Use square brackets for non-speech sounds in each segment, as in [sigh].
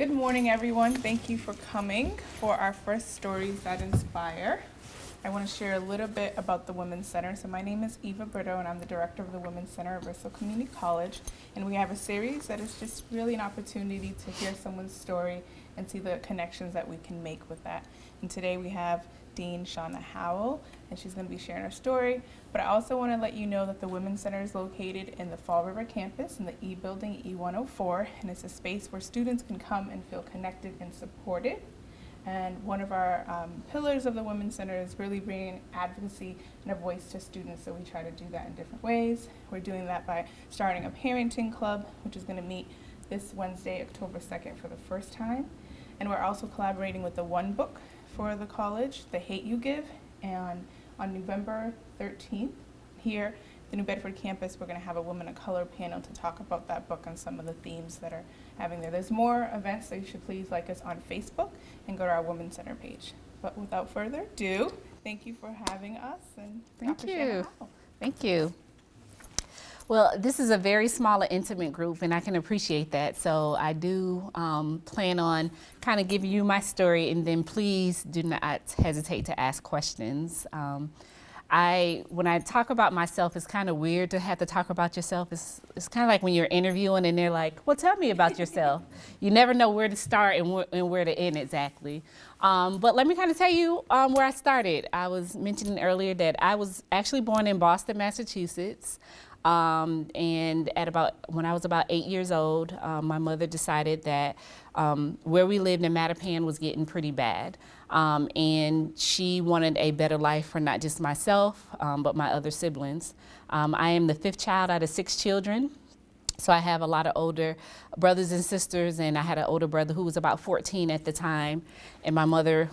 Good morning, everyone. Thank you for coming for our first Stories That Inspire. I want to share a little bit about the Women's Center. So my name is Eva Brito, and I'm the director of the Women's Center at Bristol Community College. And we have a series that is just really an opportunity to hear someone's story and see the connections that we can make with that. And today we have Dean Shauna Howell, and she's going to be sharing her story. But I also want to let you know that the Women's Center is located in the Fall River campus in the E Building E104, and it's a space where students can come and feel connected and supported. And one of our um, pillars of the Women's Center is really bringing advocacy and a voice to students, so we try to do that in different ways. We're doing that by starting a parenting club, which is going to meet this Wednesday, October 2nd, for the first time. And we're also collaborating with the One Book, for the college, The Hate You Give, and on November 13th here the New Bedford campus, we're going to have a Women of Color panel to talk about that book and some of the themes that are having there. There's more events, so you should please like us on Facebook and go to our Women's Center page. But without further ado, thank you for having us. and Thank Dr. you. Thank you. Well, this is a very small and intimate group, and I can appreciate that. So I do um, plan on kind of giving you my story, and then please do not hesitate to ask questions. Um, I, when I talk about myself, it's kind of weird to have to talk about yourself. It's, it's kind of like when you're interviewing and they're like, well, tell me about yourself. you never know where to start and, wh and where to end exactly. Um, but let me kind of tell you um, where I started. I was mentioning earlier that I was actually born in Boston, Massachusetts. Um, and at about when I was about eight years old, um, my mother decided that um, where we lived in Mattapan was getting pretty bad. Um, and she wanted a better life for not just myself, um, but my other siblings. Um, I am the fifth child out of six children. So I have a lot of older brothers and sisters, and I had an older brother who was about 14 at the time. And my mother,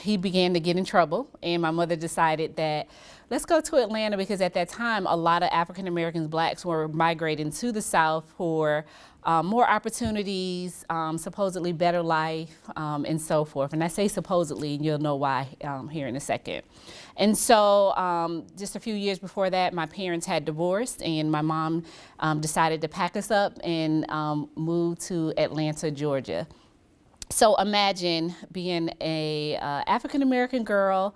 he began to get in trouble, and my mother decided that let's go to Atlanta because at that time, a lot of African Americans, blacks, were migrating to the South for um, more opportunities, um, supposedly better life, um, and so forth. And I say supposedly, and you'll know why um, here in a second. And so um, just a few years before that, my parents had divorced and my mom um, decided to pack us up and move to Atlanta, Georgia. So imagine being a uh, African-American girl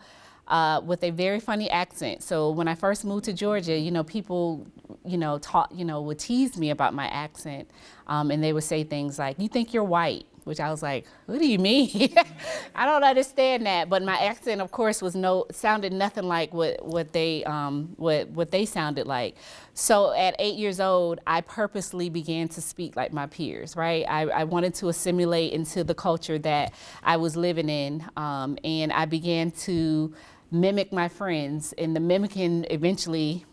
uh, with a very funny accent. So when I first moved to Georgia, you know, people, you know, taught, you know, would tease me about my accent. Um, and they would say things like, you think you're white? Which I was like, what do you mean? [laughs] I don't understand that. But my accent, of course, was no, sounded nothing like what, what they, um, what, what they sounded like. So at eight years old, I purposely began to speak like my peers, right? I, I wanted to assimilate into the culture that I was living in. Um, and I began to mimic my friends and the mimicking eventually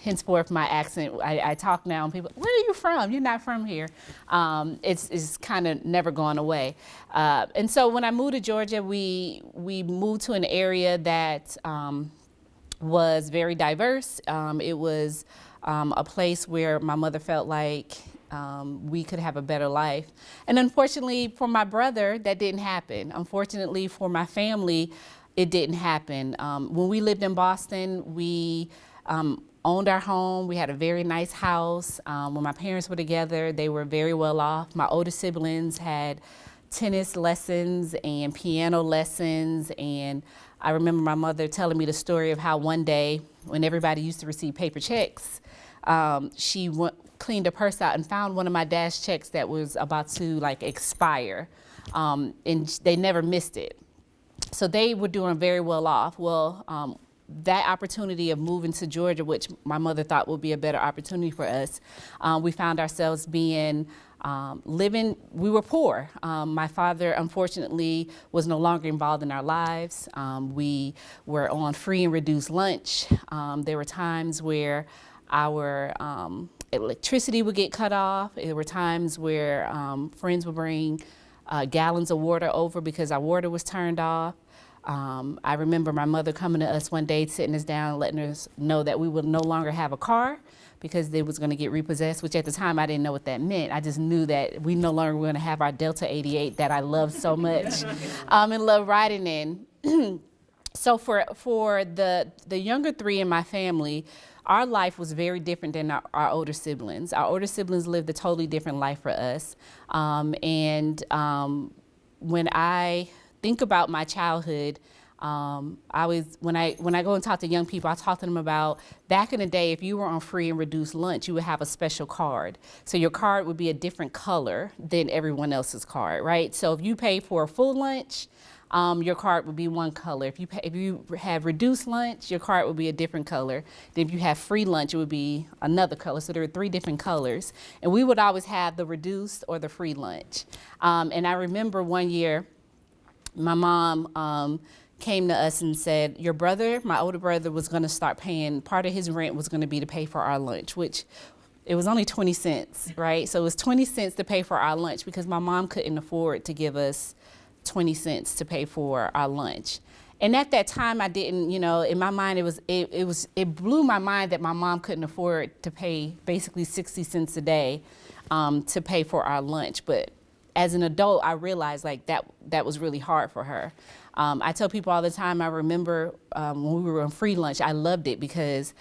henceforth my accent I, I, talk now and people where are you from you're not from here um, it's, it's kind of never gone away uh, and so when I moved to Georgia we we moved to an area that um, was very diverse um, it was um, a place where my mother felt like um, we could have a better life. And unfortunately for my brother, that didn't happen. Unfortunately for my family, it didn't happen. Um, when we lived in Boston, we um, owned our home. We had a very nice house. Um, when my parents were together, they were very well off. My older siblings had tennis lessons and piano lessons. And I remember my mother telling me the story of how one day when everybody used to receive paper checks, um, she went, cleaned a purse out and found one of my dad's checks that was about to like expire. Um, and they never missed it. So they were doing very well off. Well, um, that opportunity of moving to Georgia, which my mother thought would be a better opportunity for us, um, we found ourselves being um, living, we were poor. Um, my father, unfortunately, was no longer involved in our lives. Um, we were on free and reduced lunch. Um, there were times where our um, electricity would get cut off. There were times where friends would bring uh, gallons of water over because our water was turned off. Um, I remember my mother coming to us one day, sitting us down, letting us know that we would no longer have a car because they was going to get repossessed, which at the time I didn't know what that meant. I just knew that we no longer were going to have our Delta 88 that I love so much [laughs] um, and love riding in. [clears throat] so for, for the, the younger three in my family, our life was very different than our, our older siblings. Our older siblings lived a totally different life for us. Um, and um, when I think about my childhood, um, I always when I when I go and talk to young people, I talk to them about back in the day. If you were on free and reduced lunch, you would have a special card. So your card would be a different color than everyone else's card, right? So if you pay for a full lunch, um, your card would be one color. If you pay, if you have reduced lunch, your card would be a different color. Then if you have free lunch, it would be another color. So there are three different colors, and we would always have the reduced or the free lunch. Um, and I remember one year, my mom. Um, came to us and said, Your brother, my older brother, was going to start paying, part of his rent was going to be to pay for our lunch, which it was only 20 cents, right? So it was 20 cents to pay for our lunch because my mom couldn't afford to give us 20 cents to pay for our lunch. And at that time, I didn't, you know, in my mind, it was, it, it was, it blew my mind that my mom couldn't afford to pay basically 60 cents a day um, to pay for our lunch. But as an adult, I realized like that, that was really hard for her. Um, I tell people all the time, I remember um, when we were on free lunch, I loved it because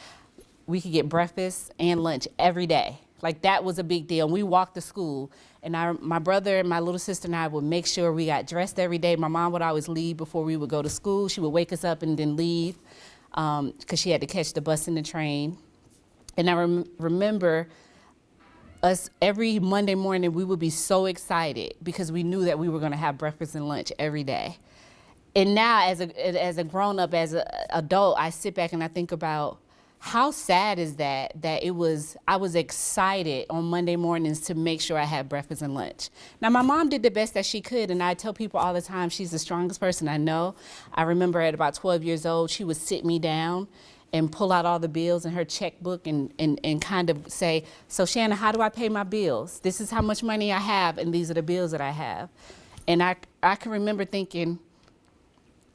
we could get breakfast and lunch every day. Like that was a big deal. And we walked to school and I, my brother and my little sister and I would make sure we got dressed every day. My mom would always leave before we would go to school. She would wake us up and then leave because um, she had to catch the bus and the train. And I rem remember us every Monday morning, we would be so excited because we knew that we were going to have breakfast and lunch every day. And now as a as a grown up as an adult i sit back and i think about how sad is that that it was i was excited on monday mornings to make sure i had breakfast and lunch. Now my mom did the best that she could and i tell people all the time she's the strongest person i know. I remember at about 12 years old she would sit me down and pull out all the bills in her checkbook and, and, and kind of say, so Shannon, how do I pay my bills? This is how much money I have and these are the bills that I have. And I, I can remember thinking,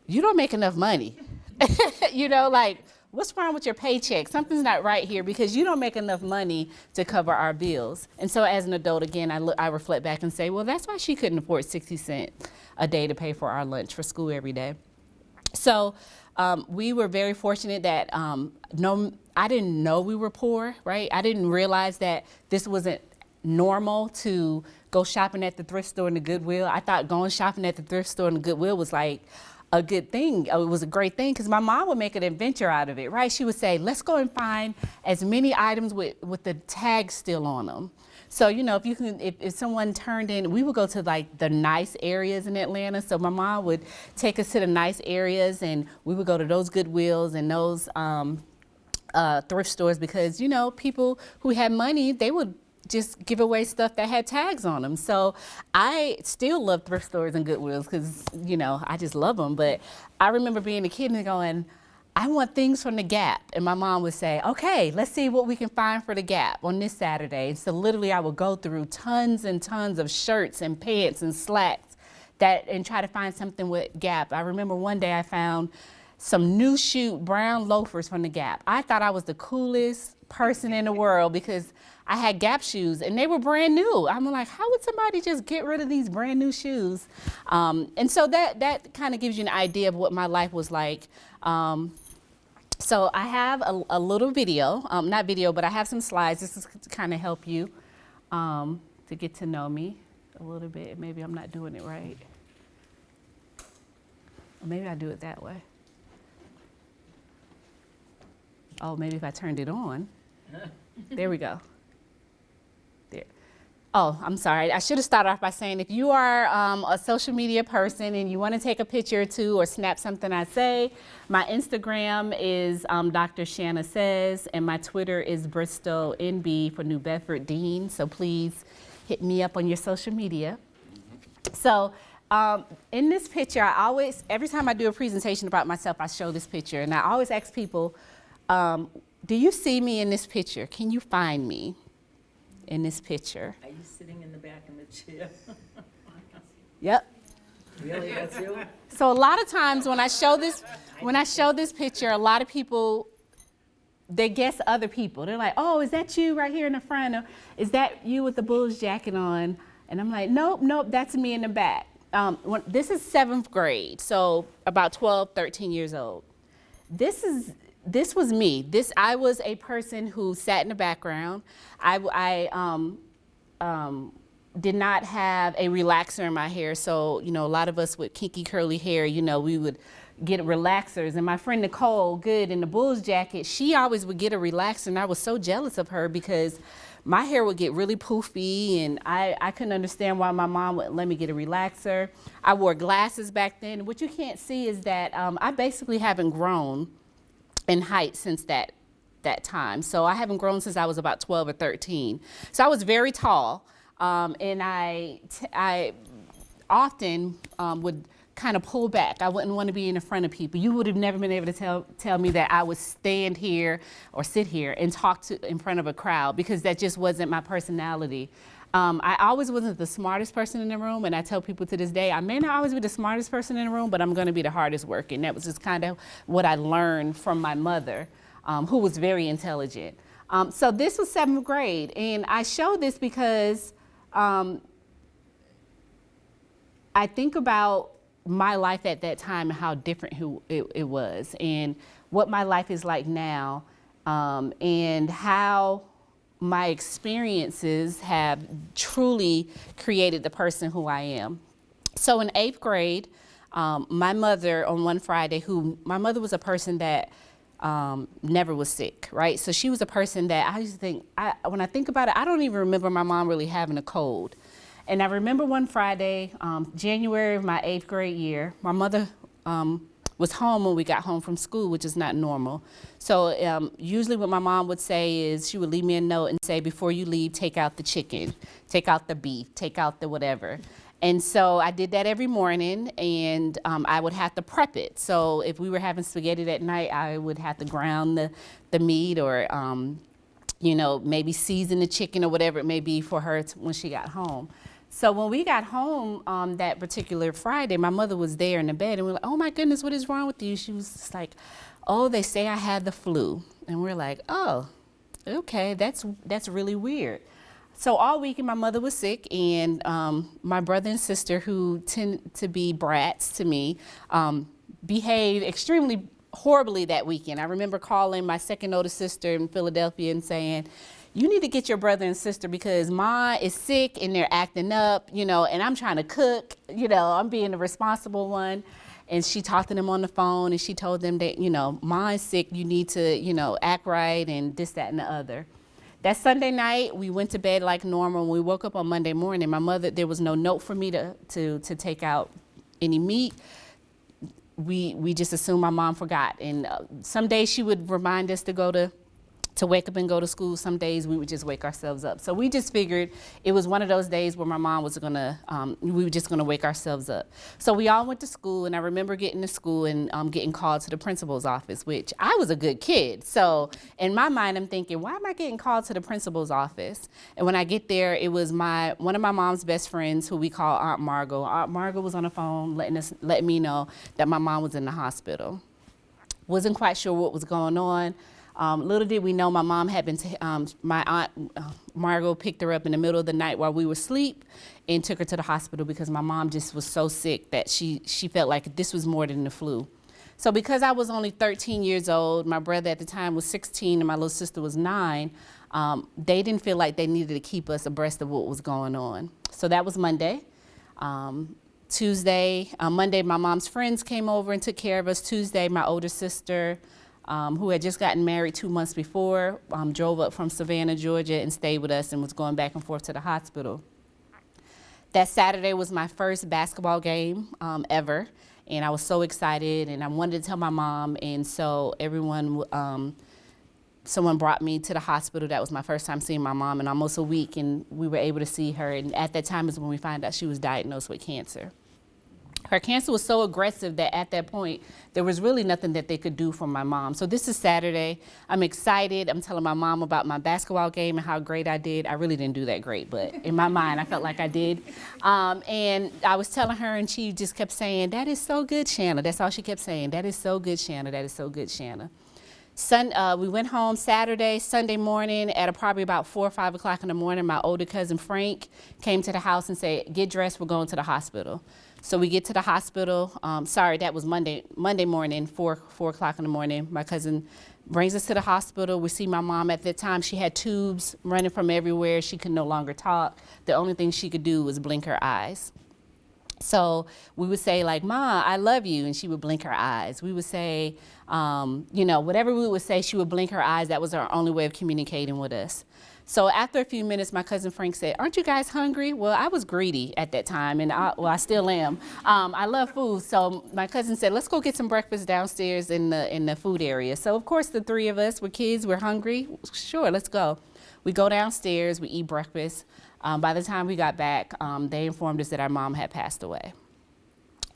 you don't make enough money. [laughs] you know, like, what's wrong with your paycheck? Something's not right here because you don't make enough money to cover our bills. And so as an adult, again, I, look, I reflect back and say, well, that's why she couldn't afford 60 cents a day to pay for our lunch for school every day. So um, we were very fortunate that um, no, I didn't know we were poor, right? I didn't realize that this wasn't normal to go shopping at the thrift store and the Goodwill. I thought going shopping at the thrift store and the Goodwill was like, a good thing. It was a great thing because my mom would make an adventure out of it, right? She would say, let's go and find as many items with, with the tags still on them. So, you know, if you can, if, if someone turned in, we would go to like the nice areas in Atlanta. So my mom would take us to the nice areas and we would go to those Goodwills and those um, uh, thrift stores because, you know, people who had money, they would just give away stuff that had tags on them. So I still love thrift stores and Goodwills because, you know, I just love them. But I remember being a kid and going, I want things from the Gap. And my mom would say, okay, let's see what we can find for the Gap on this Saturday. So literally I would go through tons and tons of shirts and pants and slacks that and try to find something with Gap. I remember one day I found some new shoe brown loafers from the Gap. I thought I was the coolest person in the world because I had Gap shoes and they were brand new. I'm like, how would somebody just get rid of these brand new shoes? Um, and so that, that kind of gives you an idea of what my life was like. Um, so I have a, a little video, um, not video, but I have some slides. This is to kind of help you um, to get to know me a little bit. Maybe I'm not doing it right. Or maybe I do it that way. Oh, maybe if I turned it on. [laughs] there we go. Oh, I'm sorry. I should have started off by saying if you are um, a social media person and you want to take a picture or two or snap something I say, my Instagram is um, Dr. Shanna Says and my Twitter is Bristol NB for New Bedford Dean. So please hit me up on your social media. So um, in this picture, I always, every time I do a presentation about myself, I show this picture. And I always ask people, um, do you see me in this picture? Can you find me? In this picture. Are you sitting in the back of the chair? [laughs] Yep. Really, that's you? So a lot of times when I show this, when I show this picture, a lot of people, they guess other people. They're like, oh, is that you right here in the front? Or is that you with the Bulls jacket on? And I'm like, nope, nope, that's me in the back. Um, when, this is seventh grade, so about 12, 13 years old. This is this was me. This I was a person who sat in the background. I, I um, um, did not have a relaxer in my hair. So, you know, a lot of us with kinky curly hair, you know, we would get relaxers. And my friend Nicole Good in the Bulls jacket, she always would get a relaxer. And I was so jealous of her because my hair would get really poofy and I, I couldn't understand why my mom wouldn't let me get a relaxer. I wore glasses back then. What you can't see is that um, I basically haven't grown in height since that that time. So I haven't grown since I was about 12 or 13. So I was very tall, um, and I I often um, would kind of pull back. I wouldn't want to be in the front of people. You would have never been able to tell tell me that I would stand here or sit here and talk to in front of a crowd because that just wasn't my personality. Um, I always wasn't the smartest person in the room, and I tell people to this day, I may not always be the smartest person in the room, but I'm going to be the hardest working. That was just kind of what I learned from my mother, um, who was very intelligent. Um, so this was seventh grade, and I show this because um, I think about my life at that time and how different who it, it was, and what my life is like now, um, and how my experiences have truly created the person who I am. So in eighth grade, um, my mother on one Friday, who my mother was a person that um, never was sick, right? So she was a person that I used to think, I, when I think about it, I don't even remember my mom really having a cold. And I remember one Friday, um, January of my eighth grade year, my mother um, was home when we got home from school, which is not normal. So um, usually what my mom would say is she would leave me a note and say, before you leave, take out the chicken, take out the beef, take out the whatever. And so I did that every morning and um, I would have to prep it. So if we were having spaghetti that night, I would have to ground the, the meat or, um, you know, maybe season the chicken or whatever it may be for her to, when she got home. So when we got home um, that particular Friday, my mother was there in the bed, and we are like, "Oh my goodness, what is wrong with you?" She was just like, "Oh, they say I had the flu," and we're like, "Oh, okay, that's that's really weird." So all weekend, my mother was sick, and um, my brother and sister, who tend to be brats to me, um, behaved extremely horribly that weekend. I remember calling my second oldest sister in Philadelphia and saying, you need to get your brother and sister because mine is sick and they're acting up, you know, and I'm trying to cook, you know, I'm being the responsible one. And she talked to them on the phone and she told them that, you know, mine's sick, you need to, you know, act right and this, that, and the other. That Sunday night, we went to bed like normal. When we woke up on Monday morning, my mother, there was no note for me to, to, to take out any meat. We, we just assumed my mom forgot. And uh, some days she would remind us to go to to wake up and go to school. Some days we would just wake ourselves up. So we just figured it was one of those days where my mom was gonna, um, we were just gonna wake ourselves up. So we all went to school and I remember getting to school and um, getting called to the principal's office, which I was a good kid. So in my mind, I'm thinking, why am I getting called to the principal's office? And when I get there, it was my, one of my mom's best friends who we call Aunt Margot. Aunt Margot was on the phone letting us, letting me know that my mom was in the hospital. Wasn't quite sure what was going on. Um, little did we know my mom had been, um, my aunt uh, Margot picked her up in the middle of the night while we were asleep and took her to the hospital because my mom just was so sick that she, she felt like this was more than the flu. So because I was only 13 years old, my brother at the time was 16 and my little sister was nine, um, they didn't feel like they needed to keep us abreast of what was going on. So that was Monday. Um, Tuesday, uh, Monday, my mom's friends came over and took care of us. Tuesday, my older sister, um, who had just gotten married two months before, um, drove up from Savannah, Georgia, and stayed with us and was going back and forth to the hospital. That Saturday was my first basketball game um, ever, and I was so excited, and I wanted to tell my mom, and so everyone, um, someone brought me to the hospital. That was my first time seeing my mom in almost a week, and we were able to see her, and at that time is when we found out she was diagnosed with cancer her cancer was so aggressive that at that point, there was really nothing that they could do for my mom. So this is Saturday. I'm excited. I'm telling my mom about my basketball game and how great I did. I really didn't do that great, but in my mind, I felt like I did. Um, and I was telling her, and she just kept saying, that is so good, Shanna. That's all she kept saying. That is so good, Shanna. That is so good, Shanna. Sun, uh, we went home Saturday, Sunday morning at probably about four or five o'clock in the morning. My older cousin Frank came to the house and said, "Get dressed, we're going to the hospital." So we get to the hospital. Um, sorry, that was Monday. Monday morning, four four o'clock in the morning. My cousin brings us to the hospital. We see my mom at that time. She had tubes running from everywhere. She could no longer talk. The only thing she could do was blink her eyes. So we would say like, "Ma, I love you," and she would blink her eyes. We would say, um, you know, whatever we would say, she would blink her eyes. That was our only way of communicating with us. So after a few minutes, my cousin Frank said, "Aren't you guys hungry?" Well, I was greedy at that time, and I, well, I still am. Um, I love food, so my cousin said, "Let's go get some breakfast downstairs in the in the food area." So of course, the three of us were kids. We're hungry. Sure, let's go. We go downstairs. We eat breakfast. Um, by the time we got back, um, they informed us that our mom had passed away.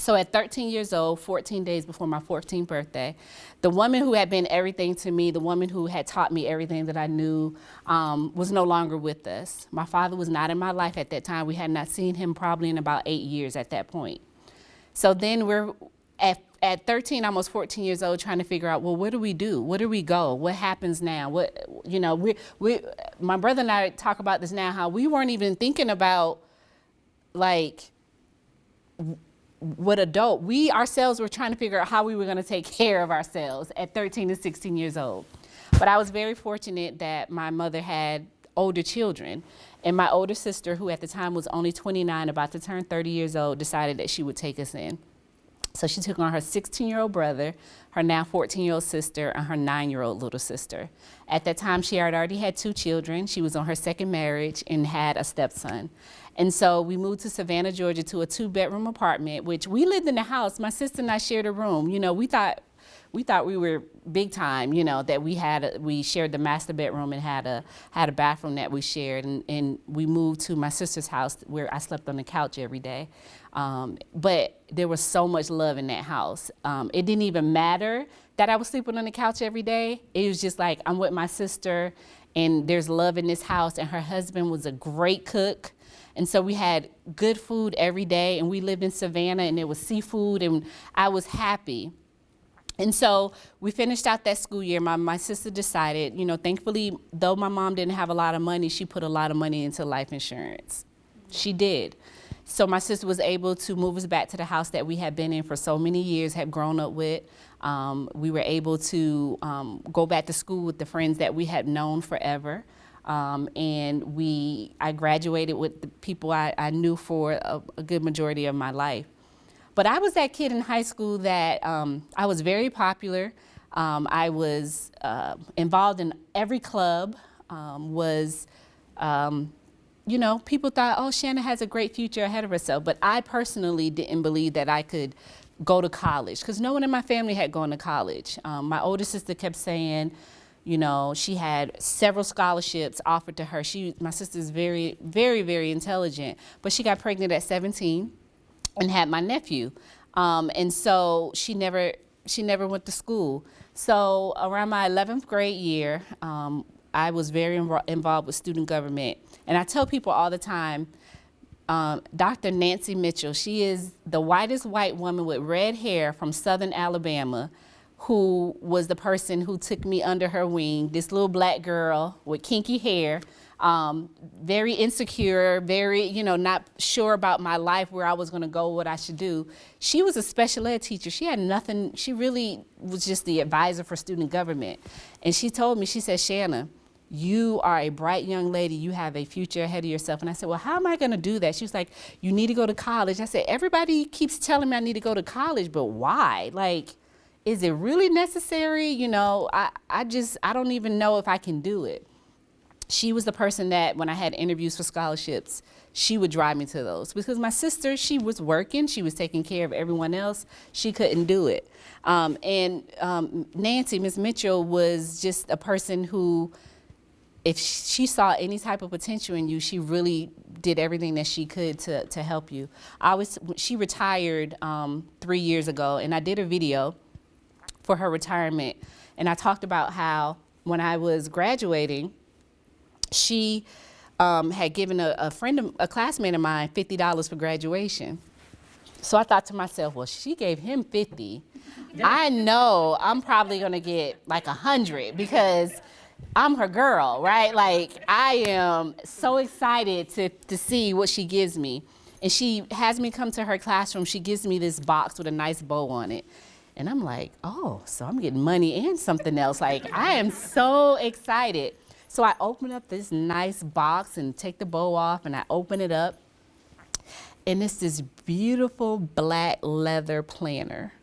So at 13 years old, 14 days before my 14th birthday, the woman who had been everything to me, the woman who had taught me everything that I knew, um, was no longer with us. My father was not in my life at that time. We had not seen him probably in about eight years at that point. So then we're at, at 13, almost 14 years old, trying to figure out, well, what do we do? Where do we go? What happens now? What, you know, we, we, my brother and I talk about this now, how we weren't even thinking about like, what adult, we ourselves were trying to figure out how we were going to take care of ourselves at 13 to 16 years old. But I was very fortunate that my mother had older children. And my older sister, who at the time was only 29, about to turn 30 years old, decided that she would take us in. So she took on her 16 year old brother, her now 14 year old sister, and her nine year old little sister. At that time, she had already had two children. She was on her second marriage and had a stepson. And so we moved to Savannah, Georgia to a two bedroom apartment, which we lived in the house. My sister and I shared a room. You know, we thought we thought we were big time, you know, that we had a, we shared the master bedroom and had a had a bathroom that we shared, and, and we moved to my sister's house where I slept on the couch every day. Um, but there was so much love in that house. Um, it didn't even matter that I was sleeping on the couch every day. It was just like I'm with my sister, and there's love in this house. And her husband was a great cook. And so we had good food every day, and we lived in Savannah, and it was seafood, and I was happy. And so we finished out that school year. My, my sister decided, you know, thankfully, though my mom didn't have a lot of money, she put a lot of money into life insurance. She did. So my sister was able to move us back to the house that we had been in for so many years, had grown up with. Um, we were able to um, go back to school with the friends that we had known forever. Um, and we, I graduated with the people I, I knew for a, a, good majority of my life. But I was that kid in high school that um, I was very popular. Um, I was uh, involved in every club, um, was, um, you know, people thought, oh, Shanna has a great future ahead of herself. But I personally didn't believe that I could go to college because no one in my family had gone to college. Um, my older sister kept saying, you know, she had several scholarships offered to her. She, my sister's very, very, very intelligent, but she got pregnant at 17 and had my nephew. Um, and so she never, she never went to school. So around my 11th grade year, um, I was very involved with student government. And I tell people all the time, um, Dr. Nancy Mitchell, she is the whitest white woman with red hair from Southern Alabama who was the person who took me under her wing, this little black girl with kinky hair, um, very insecure, very, you know, not sure about my life, where I was going to go, what I should do. She was a special ed teacher. She had nothing, she really was just the advisor for student government. And she told me, she said, Shanna, you are a bright young lady. You have a future ahead of yourself. And I said, well, how am I going to do that? She was like, you need to go to college. I said, everybody keeps telling me I need to go to college, but why? Like, is it really necessary? You know, I, I just, I don't even know if I can do it. She was the person that when I had interviews for scholarships, she would drive me to those because my sister, she was working, she was taking care of everyone else, she couldn't do it. Um, and um, Nancy, Miss Mitchell, was just a person who, if she saw any type of potential in you, she really did everything that she could to, to help you. I was, she retired um, three years ago, and I did a video for her retirement. And I talked about how when I was graduating, she um, had given a, a friend, of, a classmate of mine, $50 for graduation. So I thought to myself, well, she gave him 50, I know I'm probably gonna get like a hundred because I'm her girl, right? Like I am so excited to to see what she gives me. And she has me come to her classroom. She gives me this box with a nice bow on it. And I'm like, oh, so I'm getting money and something else. Like I am so excited. So I open up this nice box and take the bow off and I open it up. And it's this beautiful black leather planner.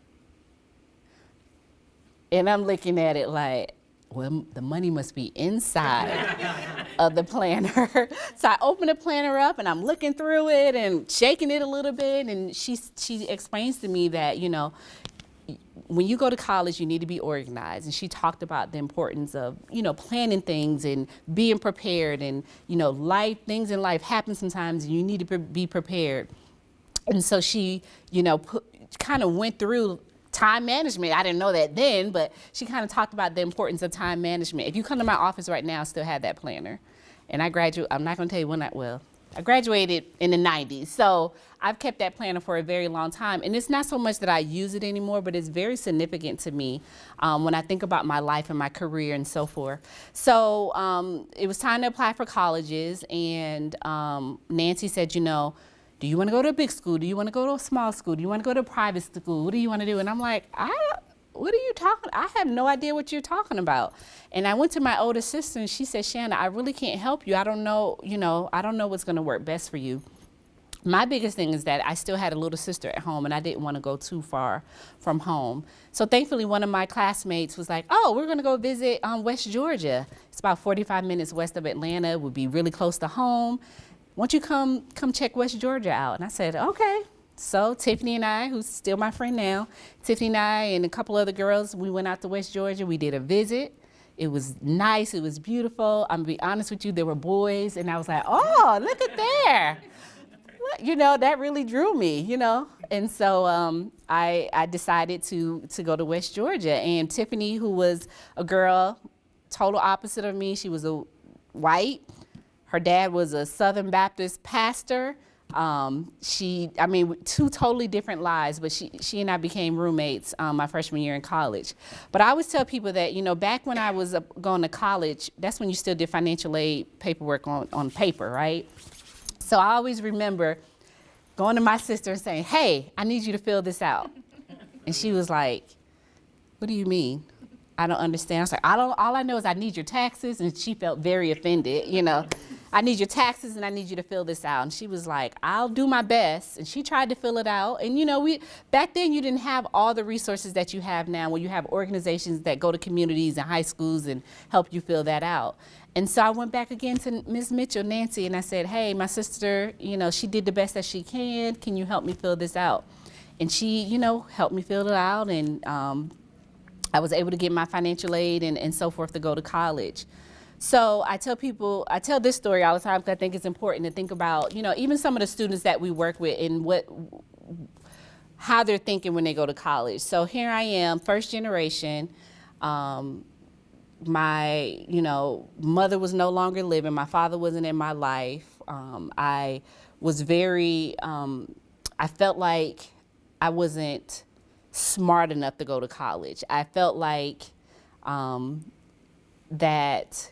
And I'm looking at it like, well, the money must be inside of the planner. [laughs] so I open the planner up and I'm looking through it and shaking it a little bit. And she, she explains to me that, you know, when you go to college, you need to be organized. And she talked about the importance of, you know, planning things and being prepared. And, you know, life, things in life happen sometimes and you need to be prepared. And so she, you know, kind of went through time management. I didn't know that then, but she kind of talked about the importance of time management. If you come to my office right now, I still have that planner. And I graduate, I'm not gonna tell you when I, well, I graduated in the 90s. So I've kept that planner for a very long time. And it's not so much that I use it anymore, but it's very significant to me um, when I think about my life and my career and so forth. So um, it was time to apply for colleges. And um, Nancy said, you know, do you want to go to a big school? Do you want to go to a small school? Do you want to go to a private school? What do you want to do? And I'm like, I, what are you talking? I have no idea what you're talking about. And I went to my older sister and she said, Shanna, I really can't help you. I don't know, you know, I don't know what's going to work best for you. My biggest thing is that I still had a little sister at home and I didn't want to go too far from home. So thankfully one of my classmates was like, oh, we're going to go visit um, West Georgia. It's about 45 minutes west of Atlanta. It would be really close to home won't you come, come check West Georgia out? And I said, okay. So Tiffany and I, who's still my friend now, Tiffany and I and a couple other girls, we went out to West Georgia. We did a visit. It was nice. It was beautiful. I'm gonna be honest with you, there were boys, and I was like, oh, look at there. You know, that really drew me, you know? And so um, I, I decided to, to go to West Georgia. And Tiffany, who was a girl, total opposite of me, she was a white, her dad was a Southern Baptist pastor. Um, she, I mean, two totally different lives, but she, she and I became roommates um, my freshman year in college. But I always tell people that, you know, back when I was going to college, that's when you still did financial aid paperwork on, on paper, right? So I always remember going to my sister and saying, hey, I need you to fill this out. And she was like, what do you mean? I don't understand. I was like, I don't, all I know is I need your taxes. And she felt very offended, you know. I need your taxes and I need you to fill this out. And she was like, I'll do my best. And she tried to fill it out. And you know, we back then you didn't have all the resources that you have now where you have organizations that go to communities and high schools and help you fill that out. And so I went back again to Ms. Mitchell, Nancy, and I said, hey, my sister, you know, she did the best that she can. Can you help me fill this out? And she, you know, helped me fill it out and um, I was able to get my financial aid and, and so forth to go to college. So I tell people, I tell this story all the time because I think it's important to think about, you know, even some of the students that we work with and what, how they're thinking when they go to college. So here I am, first generation. Um, my, you know, mother was no longer living. My father wasn't in my life. Um, I was very, um, I felt like I wasn't smart enough to go to college. I felt like um, that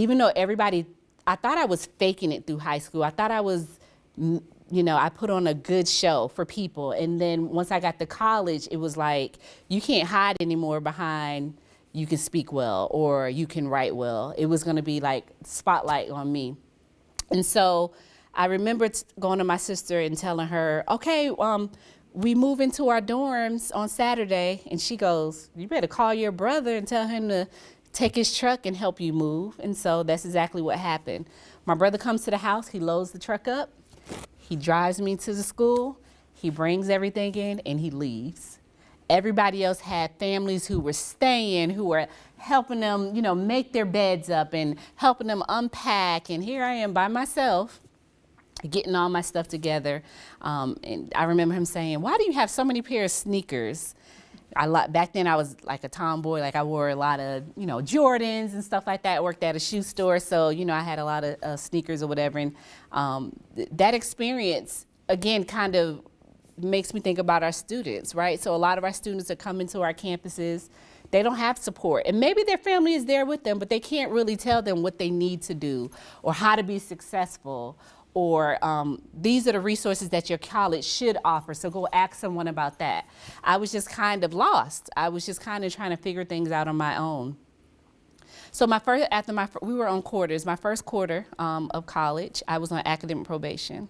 even though everybody, I thought I was faking it through high school. I thought I was, you know, I put on a good show for people. And then once I got to college, it was like, you can't hide anymore behind you can speak well or you can write well. It was gonna be like spotlight on me. And so I remember going to my sister and telling her, okay, um, we move into our dorms on Saturday and she goes, you better call your brother and tell him to take his truck and help you move. And so that's exactly what happened. My brother comes to the house, he loads the truck up, he drives me to the school, he brings everything in and he leaves. Everybody else had families who were staying, who were helping them, you know, make their beds up and helping them unpack. And here I am by myself getting all my stuff together. Um, and I remember him saying, why do you have so many pair of sneakers? I back then I was like a tomboy, like I wore a lot of, you know, Jordans and stuff like that. I worked at a shoe store, so, you know, I had a lot of uh, sneakers or whatever. And um, th that experience, again, kind of makes me think about our students, right? So a lot of our students are coming to our campuses, they don't have support. And maybe their family is there with them, but they can't really tell them what they need to do or how to be successful or um, these are the resources that your college should offer. So go ask someone about that. I was just kind of lost. I was just kind of trying to figure things out on my own. So my first, after my, we were on quarters. My first quarter um, of college, I was on academic probation.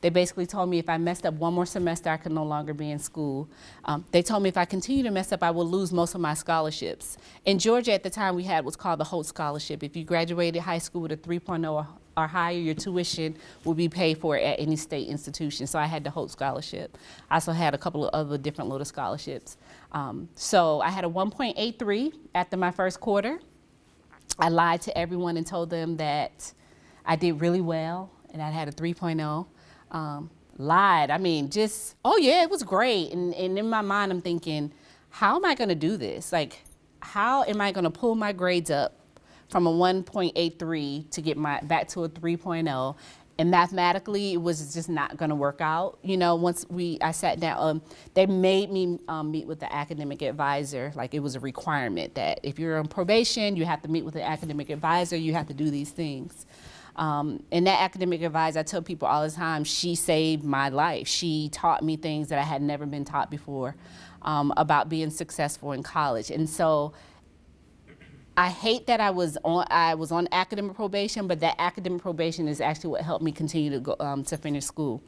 They basically told me if I messed up one more semester, I could no longer be in school. Um, they told me if I continue to mess up, I will lose most of my scholarships. In Georgia at the time, we had what's called the HOPE Scholarship. If you graduated high school with a 3.0 or, higher, your tuition will be paid for at any state institution. So I had the HOPE Scholarship. I also had a couple of other different little scholarships. Um, so I had a 1.83 after my first quarter. I lied to everyone and told them that I did really well and I had a 3.0. Um, lied, I mean, just, oh yeah, it was great. And, and in my mind, I'm thinking, how am I gonna do this? Like, how am I gonna pull my grades up from a 1.83 to get my back to a 3.0 and mathematically it was just not going to work out. You know once we i sat down um, they made me um, meet with the academic advisor. Like it was a requirement that if you're on probation you have to meet with the academic advisor. You have to do these things. Um, and that academic advisor i tell people all the time she saved my life. She taught me things that i had never been taught before um, about being successful in college. And so I hate that I was on I was on academic probation, but that academic probation is actually what helped me continue to go um, to finish school.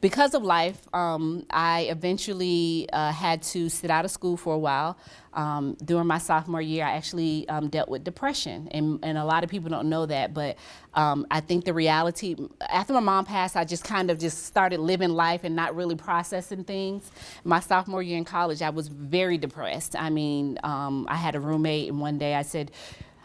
Because of life, um, I eventually uh, had to sit out of school for a while. Um, during my sophomore year, I actually um, dealt with depression, and, and a lot of people don't know that, but um, I think the reality, after my mom passed, I just kind of just started living life and not really processing things. My sophomore year in college, I was very depressed. I mean, um, I had a roommate, and one day I said,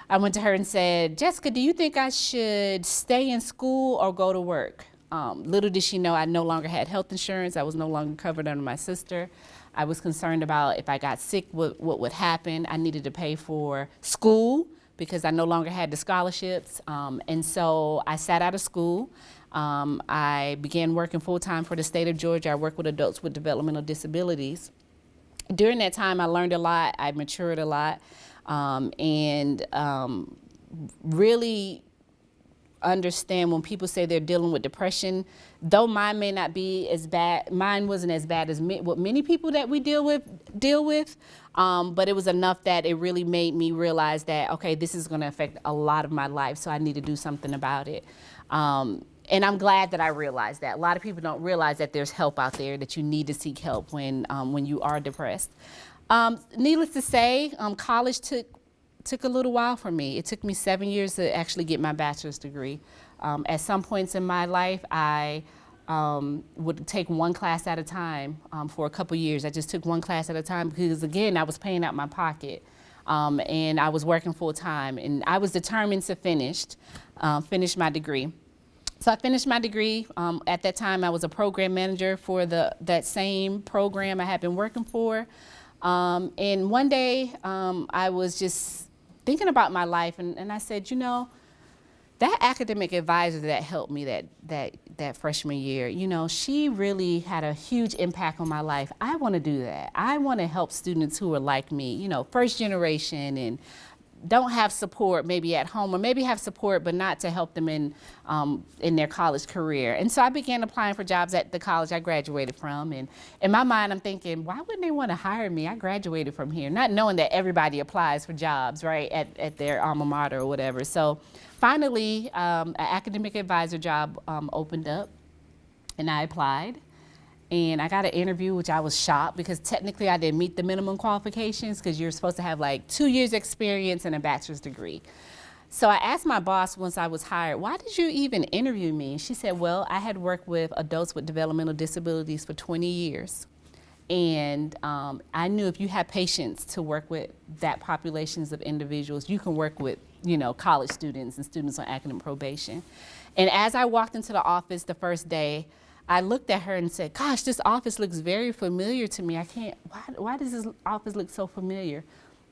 I went to her and said, Jessica, do you think I should stay in school or go to work? Um, little did she know I no longer had health insurance. I was no longer covered under my sister. I was concerned about if I got sick, what, what would happen. I needed to pay for school because I no longer had the scholarships. Um, and so I sat out of school. Um, I began working full time for the state of Georgia. I work with adults with developmental disabilities. During that time, I learned a lot. I matured a lot. Um, and um, really understand when people say they're dealing with depression, though mine may not be as bad, mine wasn't as bad as me, what many people that we deal with deal with, um, but it was enough that it really made me realize that, okay, this is gonna affect a lot of my life, so I need to do something about it. Um, and I'm glad that I realized that. A lot of people don't realize that there's help out there, that you need to seek help when, um, when you are depressed. Um, needless to say, um, college took took a little while for me. It took me seven years to actually get my bachelor's degree. Um, at some points in my life, I um, would take one class at a time um, for a couple years. I just took one class at a time because, again, I was paying out my pocket. Um, and I was working full time, and I was determined to finish, uh, finish my degree. So I finished my degree. Um, at that time, I was a program manager for the that same program I had been working for. Um, and one day, um, I was just thinking about my life, and, and I said, you know, that academic advisor that helped me that, that, that freshman year, you know, she really had a huge impact on my life. I want to do that. I want to help students who are like me, you know, first generation and don't have support maybe at home or maybe have support but not to help them in um, in their college career. And so I began applying for jobs at the college I graduated from and in my mind I'm thinking why wouldn't they want to hire me? I graduated from here not knowing that everybody applies for jobs right at, at their alma mater or whatever. So finally um, an academic advisor job um, opened up and I applied and I got an interview, which I was shocked because technically I didn't meet the minimum qualifications because you're supposed to have like two years experience and a bachelor's degree. So I asked my boss once I was hired, why did you even interview me? She said, well, I had worked with adults with developmental disabilities for 20 years. And um, I knew if you had patience to work with that populations of individuals, you can work with, you know, college students and students on academic probation. And as I walked into the office the first day, I looked at her and said, gosh, this office looks very familiar to me. I can't, why, why does this office look so familiar?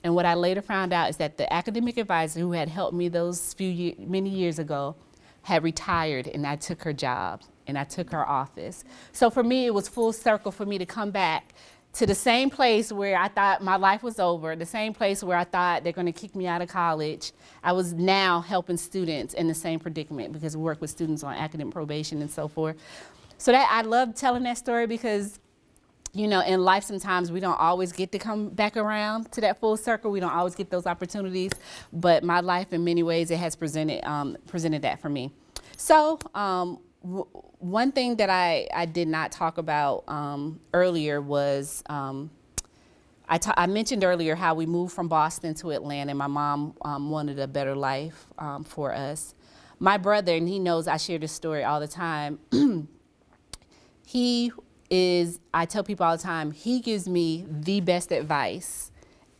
And what I later found out is that the academic advisor who had helped me those few year, many years ago had retired and I took her job. and I took her office. So for me, it was full circle for me to come back to the same place where I thought my life was over, the same place where I thought they're going to kick me out of college. I was now helping students in the same predicament because we work with students on academic probation and so forth. So that I love telling that story because you know, in life sometimes we don't always get to come back around to that full circle. We don't always get those opportunities, but my life in many ways it has presented um, presented that for me. So um, one thing that I, I did not talk about um, earlier was um, I, I mentioned earlier how we moved from Boston to Atlanta and my mom um, wanted a better life um, for us. My brother, and he knows I share this story all the time, [clears throat] he is, I tell people all the time, he gives me the best advice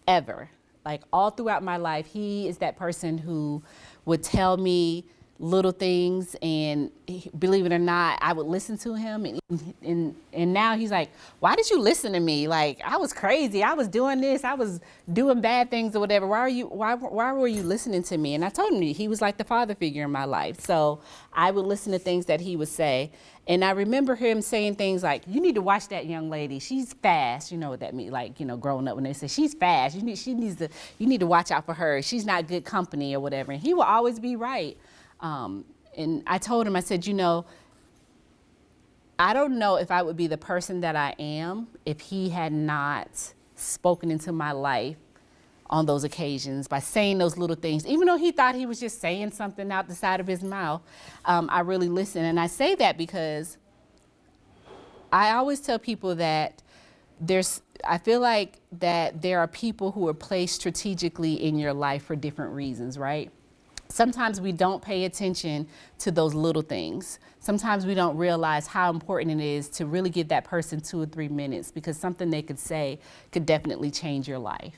ever. Like all throughout my life, he is that person who would tell me little things and he, believe it or not i would listen to him and, and and now he's like why did you listen to me? Like i was crazy. I was doing this. I was doing bad things or whatever. Why are you why why were you listening to me? And i told him he was like the father figure in my life. So i would listen to things that he would say. And i remember him saying things like you need to watch that young lady. She's fast. You know what that means like you know growing up when they say she's fast. You need she needs to you need to watch out for her. She's not good company or whatever. And he will always be right um, and I told him, I said, you know, I don't know if I would be the person that I am if he had not spoken into my life on those occasions by saying those little things. Even though he thought he was just saying something out the side of his mouth, um, I really listened. And I say that because I always tell people that there's, I feel like that there are people who are placed strategically in your life for different reasons, right? Sometimes we don't pay attention to those little things. Sometimes we don't realize how important it is to really give that person two or three minutes because something they could say could definitely change your life.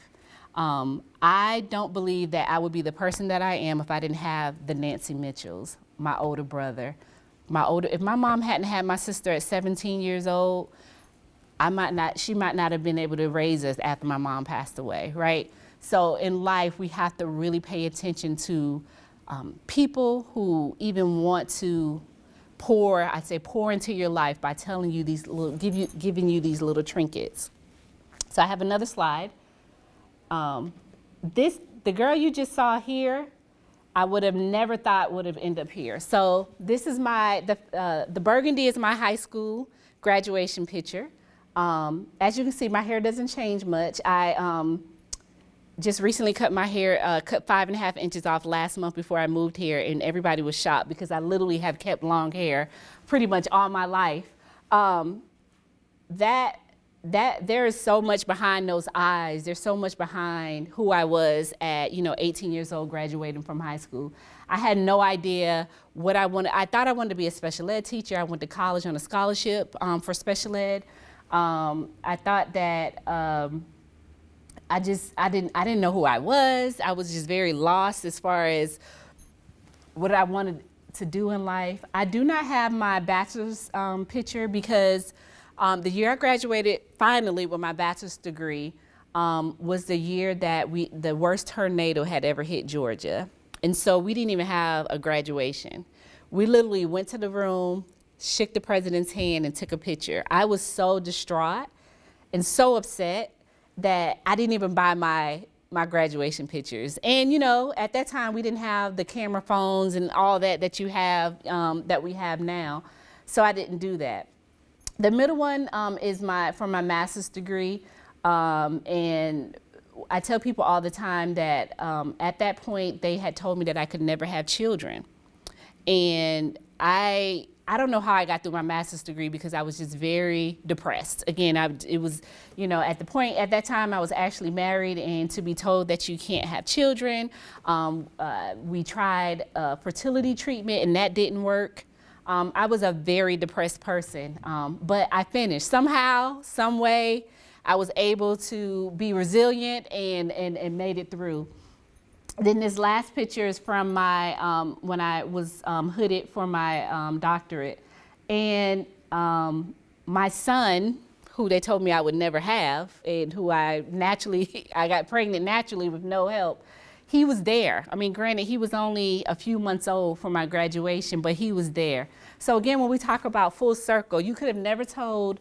Um, I don't believe that I would be the person that I am if I didn't have the Nancy Mitchells, my older brother. My older, if my mom hadn't had my sister at 17 years old, I might not, she might not have been able to raise us after my mom passed away, right? So in life, we have to really pay attention to um, people who even want to pour, I say pour into your life by telling you these little, give you, giving you these little trinkets. So I have another slide. Um, this, the girl you just saw here, I would have never thought would have ended up here. So this is my, the, uh, the burgundy is my high school graduation picture. Um, as you can see, my hair doesn't change much. I, um, just recently cut my hair, uh, cut five and a half inches off last month before I moved here, and everybody was shocked because I literally have kept long hair pretty much all my life. Um, that that there is so much behind those eyes. There's so much behind who I was at, you know, 18 years old, graduating from high school. I had no idea what I wanted. I thought I wanted to be a special ed teacher. I went to college on a scholarship um, for special ed. Um, I thought that. Um, I just I didn't I didn't know who I was. I was just very lost as far as what I wanted to do in life. I do not have my bachelor's um, picture because um, the year I graduated finally with my bachelor's degree um, was the year that we the worst tornado had ever hit Georgia. And so we didn't even have a graduation. We literally went to the room, shook the president's hand and took a picture. I was so distraught and so upset that I didn't even buy my my graduation pictures. And you know, at that time we didn't have the camera phones and all that that you have um, that we have now. So I didn't do that. The middle one um, is my from my master's degree, um, and I tell people all the time that um, at that point they had told me that I could never have children, and I I don't know how I got through my master's degree because I was just very depressed. Again, I, it was, you know, at the point, at that time I was actually married and to be told that you can't have children. Um, uh, we tried fertility treatment and that didn't work. Um, I was a very depressed person, um, but I finished. Somehow, some way, I was able to be resilient and, and, and made it through. Then this last picture is from my, um, when I was um, hooded for my um, doctorate. And um, my son, who they told me I would never have, and who I naturally, [laughs] I got pregnant naturally with no help, he was there. I mean, granted, he was only a few months old for my graduation, but he was there. So again, when we talk about full circle, you could have never told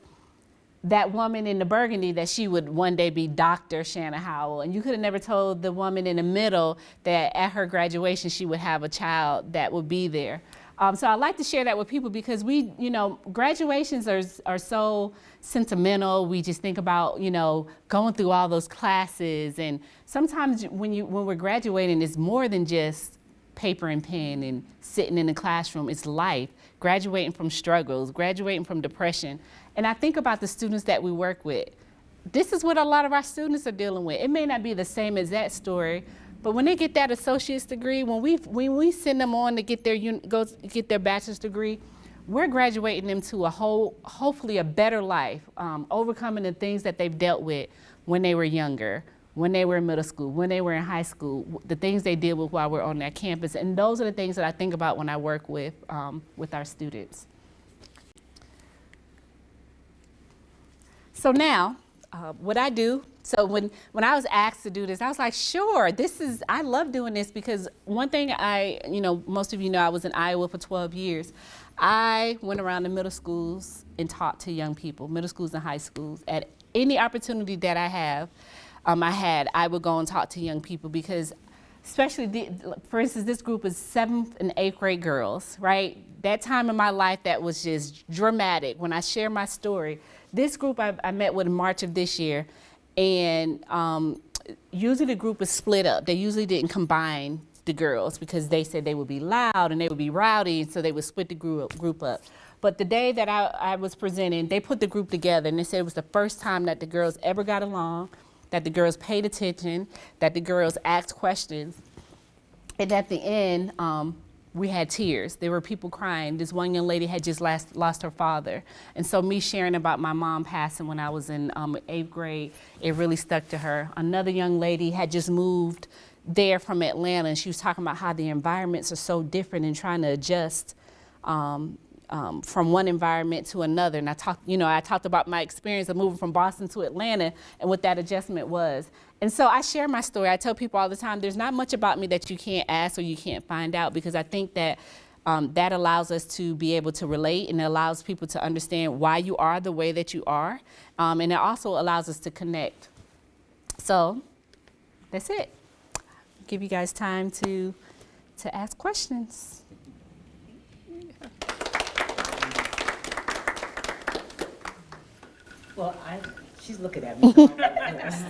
that woman in the burgundy that she would one day be Dr. Shanna Howell. And you could have never told the woman in the middle that at her graduation she would have a child that would be there. Um, so I like to share that with people because we, you know, graduations are, are so sentimental. We just think about, you know, going through all those classes. And sometimes when, you, when we're graduating, it's more than just paper and pen and sitting in the classroom. It's life, graduating from struggles, graduating from depression. And I think about the students that we work with. This is what a lot of our students are dealing with. It may not be the same as that story, but when they get that associate's degree, when we, when we send them on to get their, go get their bachelor's degree, we're graduating them to a whole, hopefully a better life, um, overcoming the things that they've dealt with when they were younger, when they were in middle school, when they were in high school, the things they deal with while we're on that campus. And those are the things that I think about when I work with, um, with our students. So now, uh, what I do, so when, when I was asked to do this, I was like, sure, this is, I love doing this because one thing I, you know, most of you know I was in Iowa for 12 years. I went around the middle schools and taught to young people, middle schools and high schools. At any opportunity that I have, um, I had, I would go and talk to young people because especially, the, for instance, this group is seventh and eighth grade girls, right? That time in my life that was just dramatic. When I share my story, this group I, I met with in March of this year, and um, usually the group is split up. They usually didn't combine the girls because they said they would be loud and they would be rowdy, and so they would split the group, group up. But the day that I, I was presenting, they put the group together, and they said it was the first time that the girls ever got along, that the girls paid attention, that the girls asked questions, and at the end, um, we had tears. There were people crying. This one young lady had just last, lost her father. And so me sharing about my mom passing when I was in um, eighth grade, it really stuck to her. Another young lady had just moved there from Atlanta and she was talking about how the environments are so different and trying to adjust um, um, from one environment to another. And I talked, you know, I talked about my experience of moving from Boston to Atlanta and what that adjustment was. And so I share my story. I tell people all the time, there's not much about me that you can't ask or you can't find out because I think that um, that allows us to be able to relate and it allows people to understand why you are the way that you are. Um, and it also allows us to connect. So that's it. Give you guys time to, to ask questions. Well, I, she's looking at me. so I'm gonna ask.